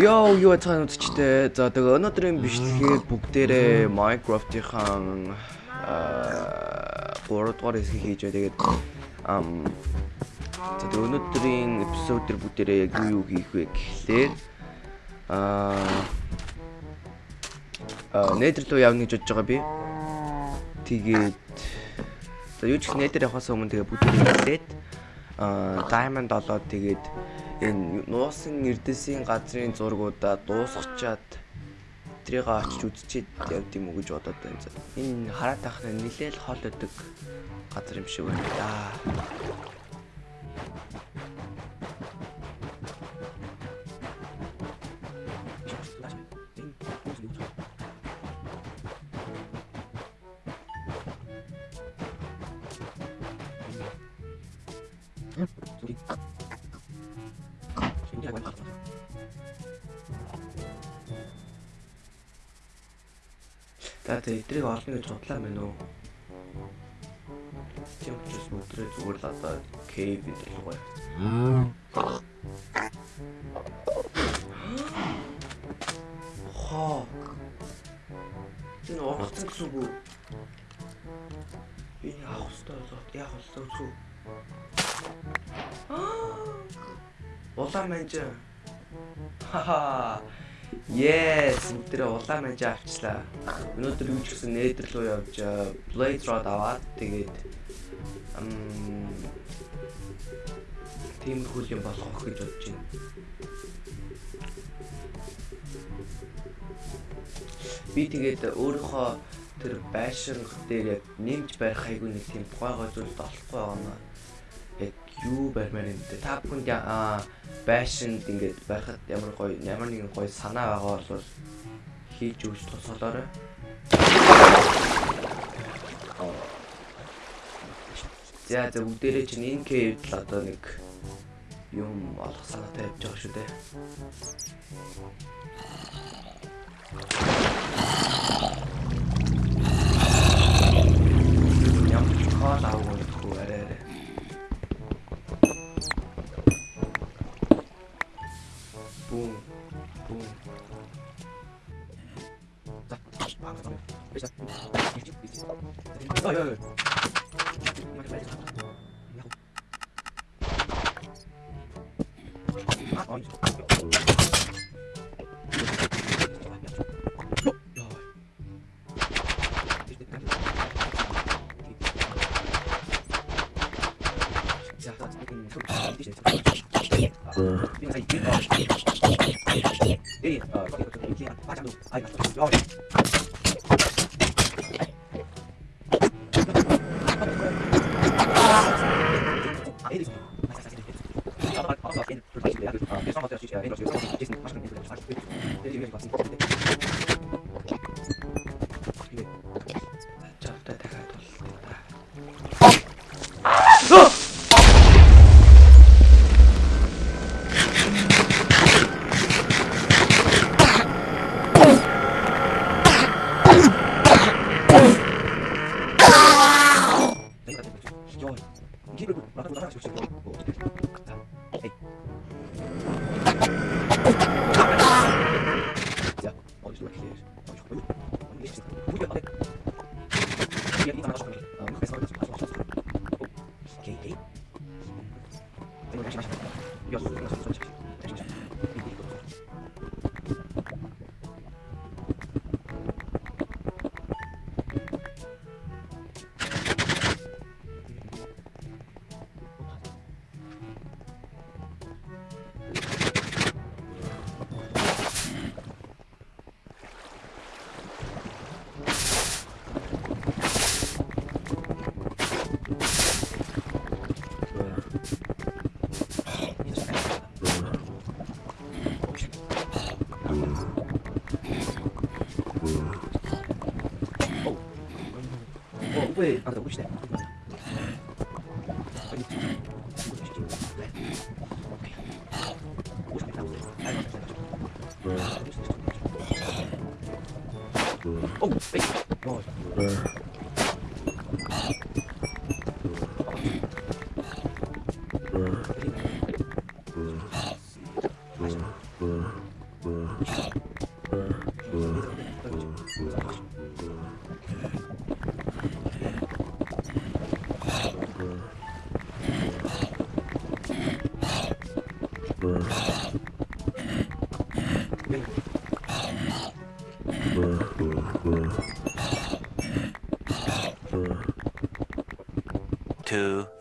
Йоо, юу цаана үзчтэй. За тэгээ өнөөдрийн бичлэгээр бүгдээрээ Minecraft-ийн аа 3 дугаар хэсгийг хийж байгаа. Тэгээд ам за тэгээ өнөөдрийн эпизод дээр бүгдээрээ яг юу юу хийх вэ гэхлээр аа аа нэтер рүү явна гэж бодож байгаа би. Тэгээд за юу ч нэтер явахаас өмнө тэгээ бүгдээрээ хэлээд аа diamond олоод тэгээд энэ нуусан эрдэсийн газрын зургуудаа дуусгачаад трийг очиж үзчихэд явд юм уу гэж бодоод байна. Энэ хараад тахна нилээл хол өдөг газар юм шиг байна да. За тэгээ эдрийг олно гэж бодлоо мэн үү? Тийм учраас өдрөө зүгээр л одоо кейв гэдэг л гоё. Хоо. Энэ орцсон гэсэн үг үү? Би авах хэрэгтэй болоод яг болсоо зү. Улаан манж. Хаха. Yes, өдрөө улаан манж авчлаа. Өнөөдөр юу ч гэсэн нээдэр рүү явж Blade Rod аваад тэгээд ам тиймэрхүү юм болох гэж бодож байна. Би тэгээд өөрийнхөө тэр байшинг дээр яг нэмж барих хайгуу нэг тийм гойгой зүйл олохгүй байгаа юм. Яг юу барьмаар юм бэ? Та бүхэнд байшинд ингээд барихад ямар гоё ямар нэгэн гоё санаа байгаа бол хийж өгч тусалаарай. За за бүгдээрээ чинь энэ кейвд л одоо нэг юм олох санаатай явж байгаа шүү дээ. Ямар ч кол авах үгүй Thanks. い、あなた、起きて。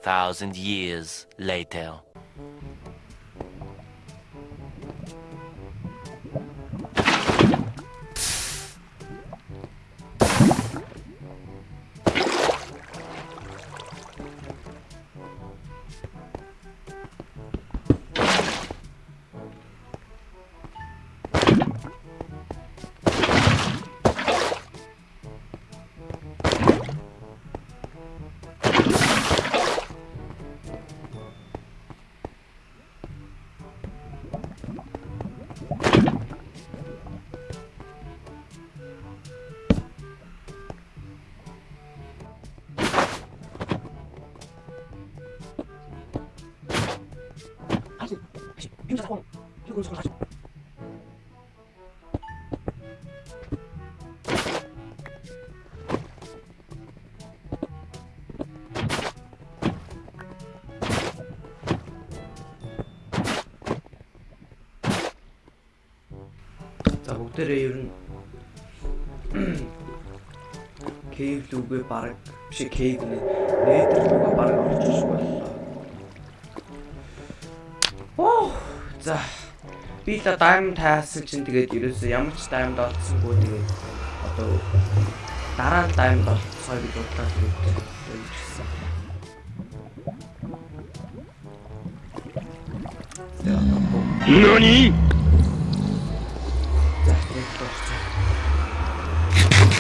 Thousand years later. За бүгдээрээ ер нь кейв лүгээ баг биш кейв нэ нэтер лүгээ баг орчих боллоо. Оо за би л даймонд таасан чинь тэгээд ерөөсөө ямар ч даймонд олцсонгүй тэгээд одоо дараа нь даймонд олцсоо гэж бодлоо тэгээд явчихсан. NANI?!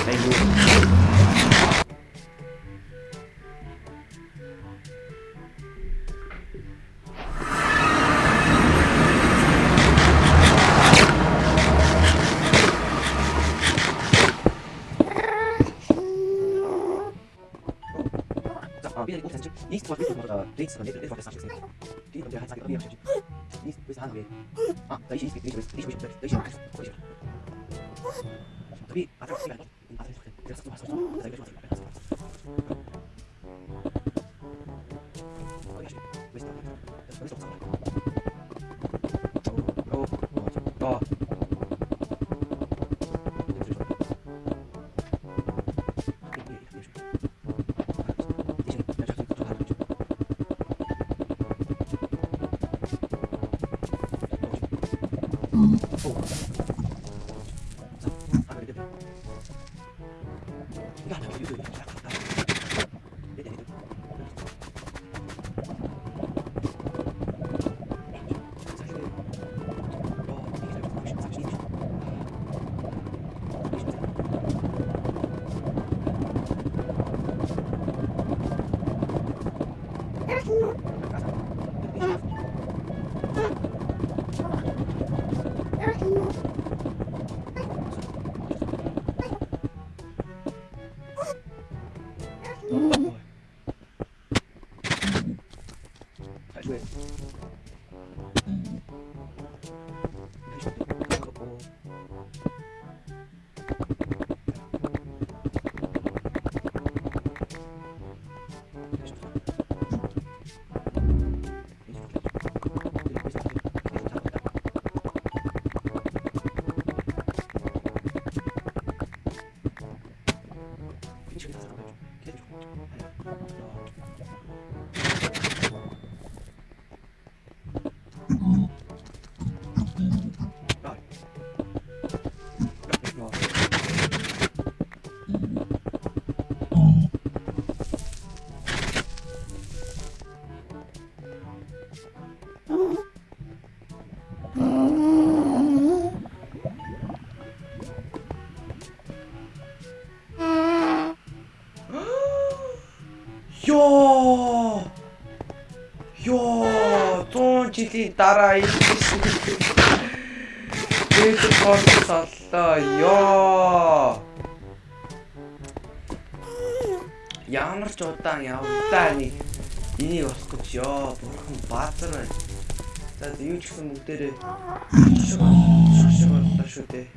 За бол дэйс бол нэг нэг фокус хийсэн. Би бол хацаг би явчих. Нийт би саан би. А да иши би би би би би би 3 жилийн дараа ирсэн. Дээд корпус оллоо. Йоо. Ямар ч удаан явдаа нэг энийг болох гэж ёо бурхан баазар байна. За юу ч гэсэн бүгдээрээ шиг шиг боллоо шүү дээ.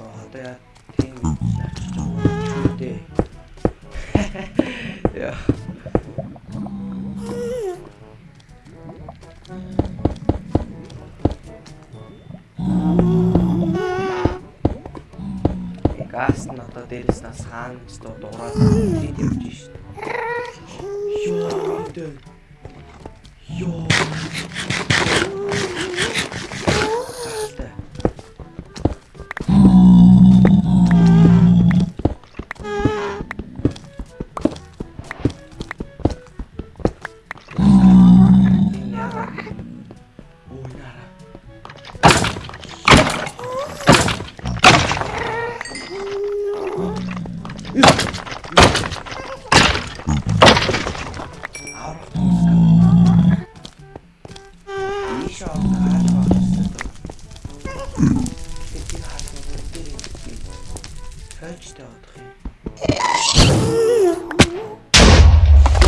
Аа одоо яа тийм шүү дээ. Яа Газ нь одоо дээрээс нь саан ч доо дуурайд хийд явж. Йоо. дээ. Йоо. Гахалтай.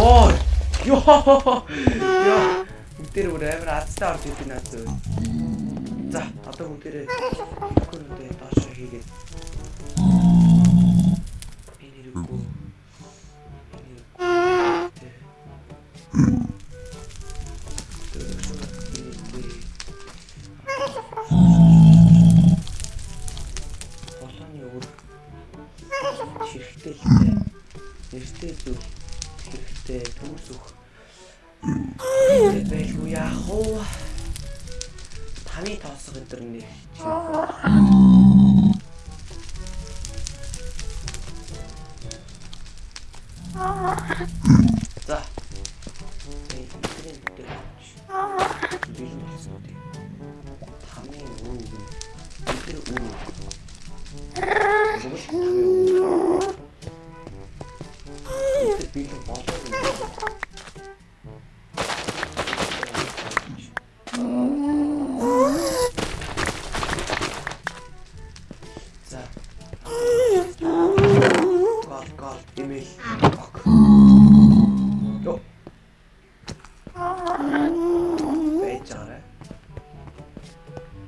Ой! Йоо! Яа! Бүгдээр бүр амар азтай орж идэв наад зөө. За, одоо бүгдээрээ хөрөндөө доош хийгээд. Би нэргүй.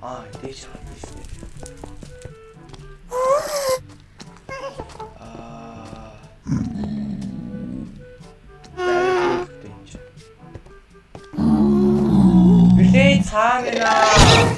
Аа, харж байна. Аа. Билээ цаана.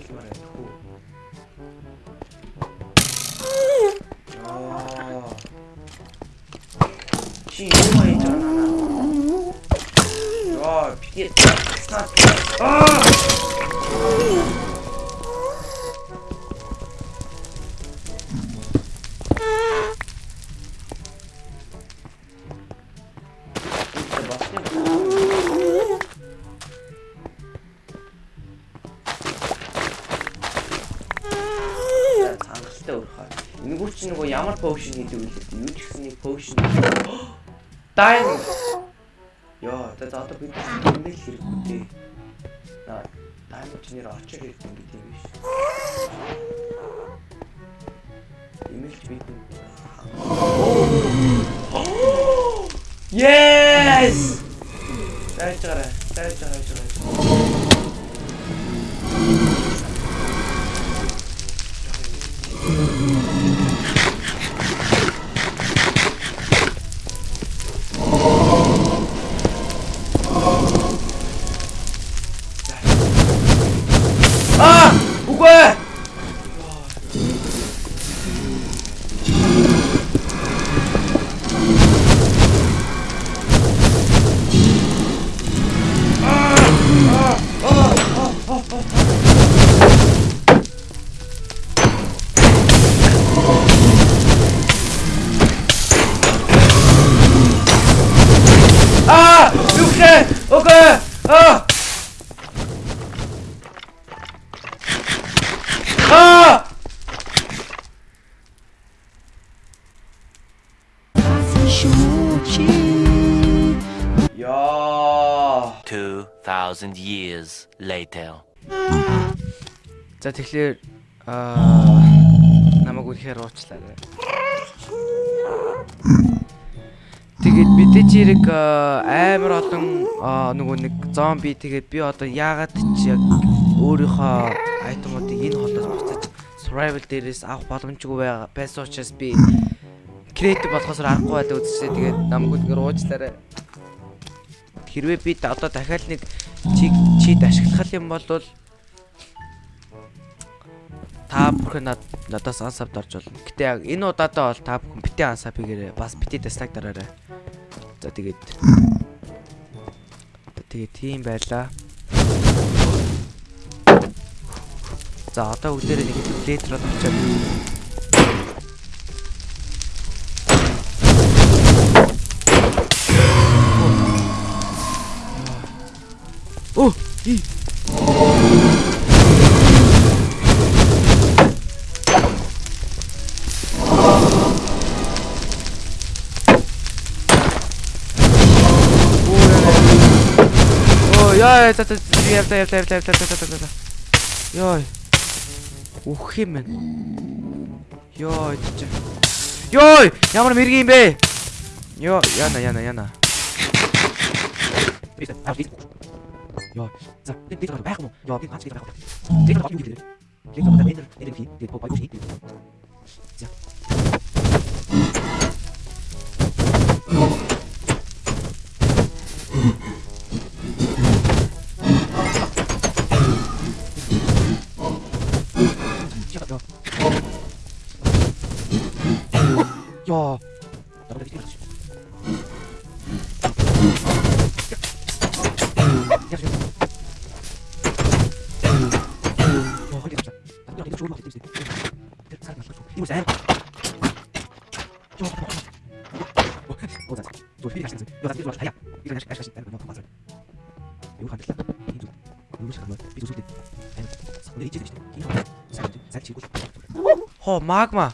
Өөрлөмөр айхгүй. Яа. Чи юу хийж байгаа наа? Яа, би Аа! Поушн хийдэг вэ? Юу ч гэсэн поушн. Дайн. Йоо, за одоо бид нэмэл хэрэггүй дээ. Аа, дайн ч нэр очоо хэрэгтэй гэдэг юм биш. Нэмэлч бид Yes! 2,000 years later. За тэгэхээр аа намайг үнэхээр уучлаарай. Тэгээд мэдээж хэрэг амар олон нөгөө нэг зомби тэгээд би одоо яагаад ч яг өөрийнхөө айтемуудыг энэ холоос буцаж survival дээрээс авах боломжгүй байсан учраас би creative болохоос аргагүй байлаа үзчихээ тэгээд намайг үнэхээр уучлаарай. Хэрвээ би одоо дахиад нэг чиг чид ашиглах юм бол та бүхэн над надаас ансавд орж болно. Гэтэ энэ удаадаа бол та бүхэн бити ансав хийгээрэй. Бас бити дастаг дараарай. За тэгээд тэгээд тийм байлаа. За одоо бүгдээрээ нэг летр авчаад Оо, яа, за за явта явта явта явта явта явта. Йой. Үх юм бэ? Йой, чи. Йой, ямар мэргийн юм бэ? Йоо, яна яна яна. Йоо, за, энэ дээр байх юм? Йоо, би ганц дээр байх. Тэр баг юу гэдэг? Лек одоо энэ энэ хий, тэр боо хий. За. Хоо магма.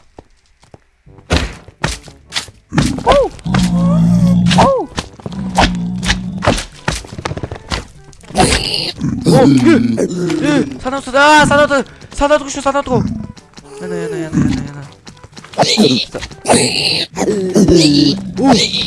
санаатууд аа санаатууд санаатгүй шүү санаатгүй яна яна яна яна яна. 이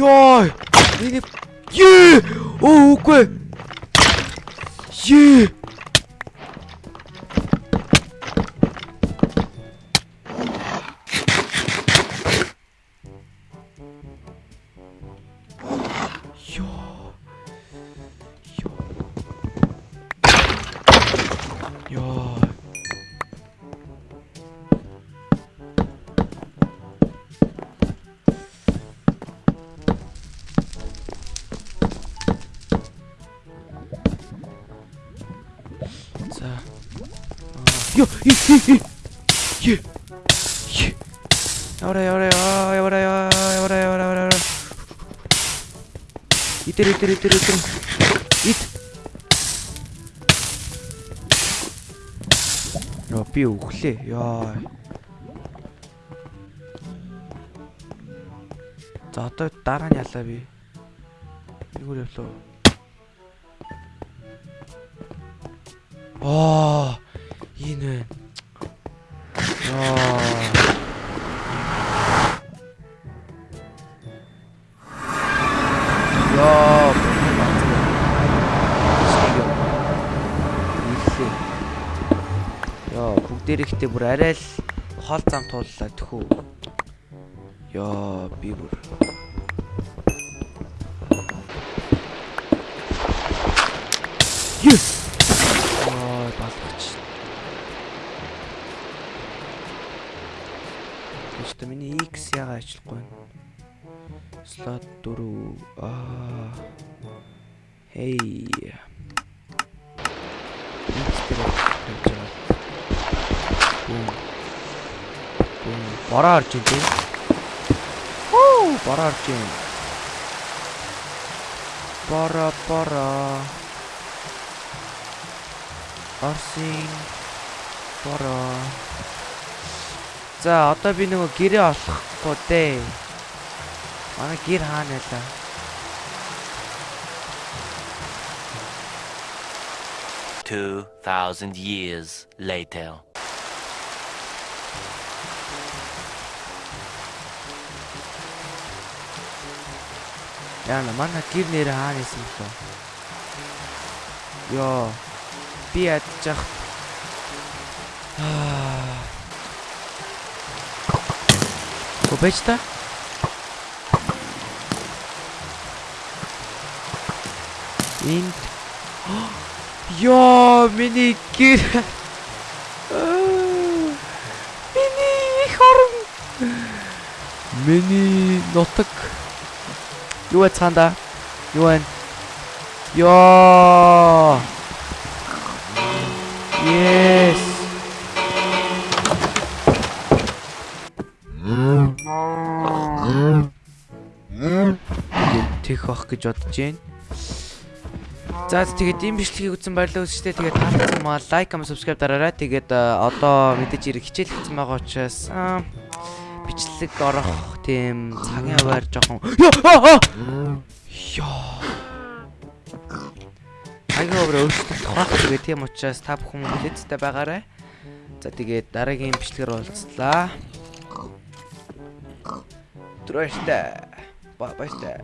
оо ёо энэ е оо үгүй е ёо ёо ёо За. Ё. Е. Явара, явара, явара, явара, явара, явара. Итер, итер, итер, итер. Ит. Яа, би өглөө. Яа. За одоо дараа нь ялаа би. Нэгүр явлаа. Аа, энэ. Яа. Яа. Нийлээ. Яа, бүгдээр ихтэй бүр арай л хол зам тууллаа тэхүү. Яа, би бүр Yes. Slot 4 аа. Бум. Бороо орж ин тийм. Хөө, бороо орж ин. Бороо, бороо. Орсын. Бороо. За одоо би нөгөө гэрээ олохгүй дээ. Манай гэр хаана байлаа? Two thousand years later. Яна манай гэр нэр хаана исэн бэ? Йоо. Би ядчих. Аа. Купеч Энд Йоо, миний гэр. Миний их орон. Миний нутаг. Юу вэ цаанда? Юу вэ? Йоо. Yes. Тэг бах гэж бодож байна. За тэгээд ийм бичлэгийг үзсэн баярлалаа үзчихтэй. Тэгээд таалагдсан маа лайк, comment, subscribe дараарай. Тэгээд э, одоо мэдээж ирэх хичээл хийсэн байгаа учраас аа, бичлэг орох тийм цагийн хуваар жоохон! Яа. Цагийн хуваар өөрчлөлт тохиох тэгээд тийм учраас та бүхэн хүлээцтэй байгаарай. За тэгээд дараагийн бичлэгээр уулзлаа. Трөөштэй. Ба баяртай.